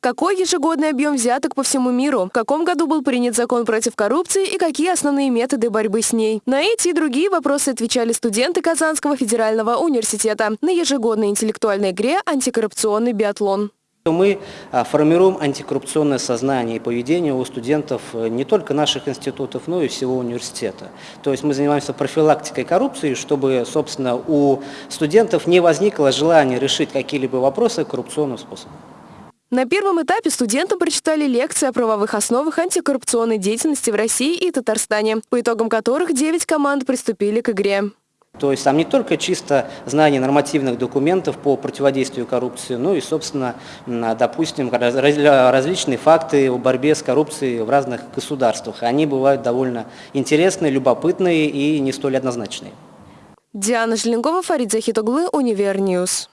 Какой ежегодный объем взяток по всему миру? В каком году был принят закон против коррупции и какие основные методы борьбы с ней? На эти и другие вопросы отвечали студенты Казанского федерального университета на ежегодной интеллектуальной игре «Антикоррупционный биатлон». Мы а, формируем антикоррупционное сознание и поведение у студентов э, не только наших институтов, но и всего университета. То есть мы занимаемся профилактикой коррупции, чтобы, собственно, у студентов не возникло желания решить какие-либо вопросы коррупционным способом. На первом этапе студентам прочитали лекции о правовых основах антикоррупционной деятельности в России и Татарстане, по итогам которых 9 команд приступили к игре. То есть там не только чисто знание нормативных документов по противодействию коррупции, но и, собственно, допустим, различные факты о борьбе с коррупцией в разных государствах. Они бывают довольно интересные, любопытные и не столь однозначные. Диана Желенкова, Фарид Захитоглы, Univer News.